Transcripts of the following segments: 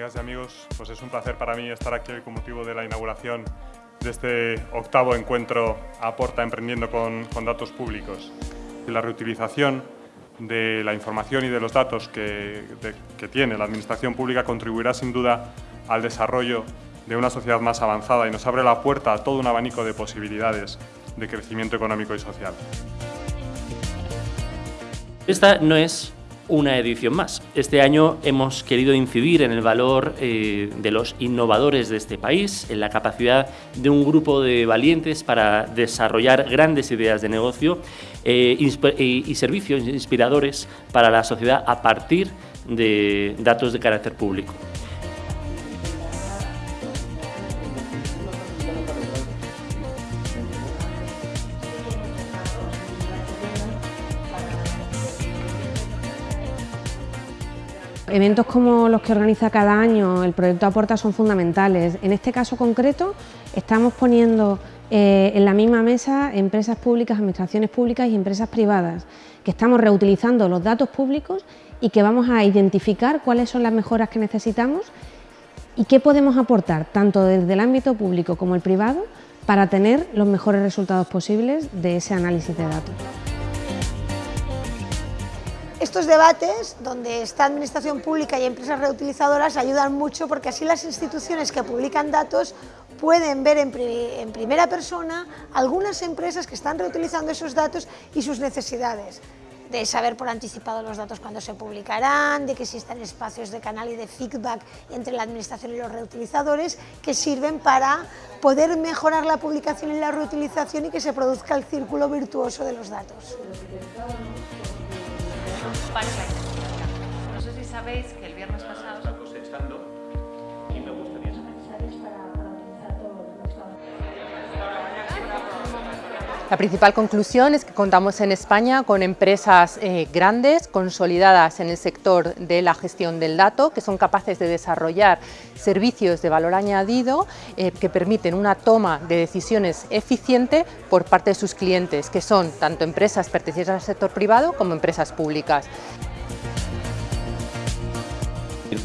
amigas y amigos, pues es un placer para mí estar aquí con motivo de la inauguración de este octavo encuentro Aporta Emprendiendo con, Datos Públicos. La reutilización de la información y de los datos que, que tiene la Administración Pública contribuirá sin duda al desarrollo de una sociedad más avanzada y nos abre la puerta a todo un abanico de posibilidades de crecimiento económico y social. Esta no es una edición más. Este año hemos querido incidir en el valor eh, de los innovadores de este país, en la capacidad de un grupo de valientes para desarrollar grandes ideas de negocio eh, y servicios inspiradores para la sociedad a partir de datos de carácter público. Eventos como los que organiza cada año el proyecto Aporta son fundamentales. En este caso concreto estamos poniendo eh, en la misma mesa empresas públicas, administraciones públicas y empresas privadas, que estamos reutilizando los datos públicos y que vamos a identificar cuáles son las mejoras que necesitamos y qué podemos aportar tanto desde el ámbito público como el privado para tener los mejores resultados posibles de ese análisis de datos. Estos debates, donde está Administración Pública y empresas reutilizadoras, ayudan mucho porque así las instituciones que publican datos pueden ver en, primera persona algunas empresas que están reutilizando esos datos y sus necesidades de saber por anticipado los datos cuando se publicarán, de que existen espacios de canal y de feedback entre la administración y los reutilizadores que sirven para poder mejorar la publicación y la reutilización y que se produzca el círculo virtuoso de los datos. No sé si sabéis que el viernes pasado... La principal conclusión es que contamos en España con empresas eh, grandes, consolidadas en el sector de la gestión del dato, que son capaces de desarrollar servicios de valor añadido eh, que permiten una toma de decisiones eficiente por parte de sus clientes, que son tanto empresas pertenecientes al sector privado como empresas públicas.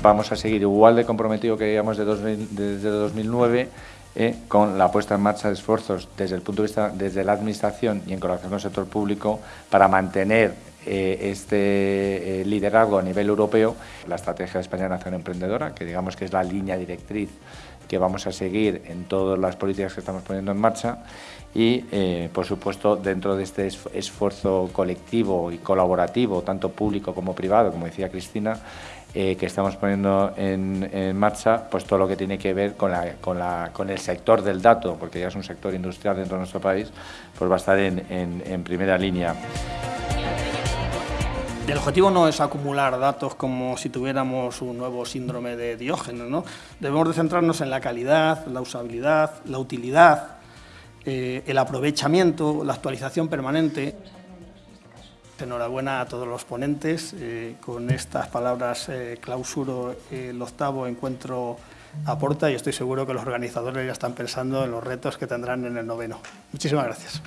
Vamos a seguir igual de comprometido que llevamos desde 2009 eh, con la puesta en marcha de esfuerzos desde el punto de vista desde la administración y en colaboración con el sector público para mantener eh, este eh, liderazgo a nivel europeo, la estrategia de España Nación Emprendedora, que digamos que es la línea directriz que vamos a seguir en todas las políticas que estamos poniendo en marcha y, por supuesto, dentro de este esfuerzo colectivo y colaborativo, tanto público como privado, como decía Cristina, eh, que estamos poniendo en, marcha, pues todo lo que tiene que ver con, el sector del dato, porque ya es un sector industrial dentro de nuestro país, pues va a estar en, en primera línea. El objetivo no es acumular datos como si tuviéramos un nuevo síndrome de Diógenes, ¿no? Debemos de centrarnos en la calidad, la usabilidad, la utilidad, eh, el aprovechamiento, la actualización permanente. Enhorabuena a todos los ponentes. Eh, con estas palabras eh, clausuro el octavo encuentro aporta y estoy seguro que los organizadores ya están pensando en los retos que tendrán en el noveno. Muchísimas gracias.